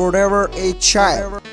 forever a child.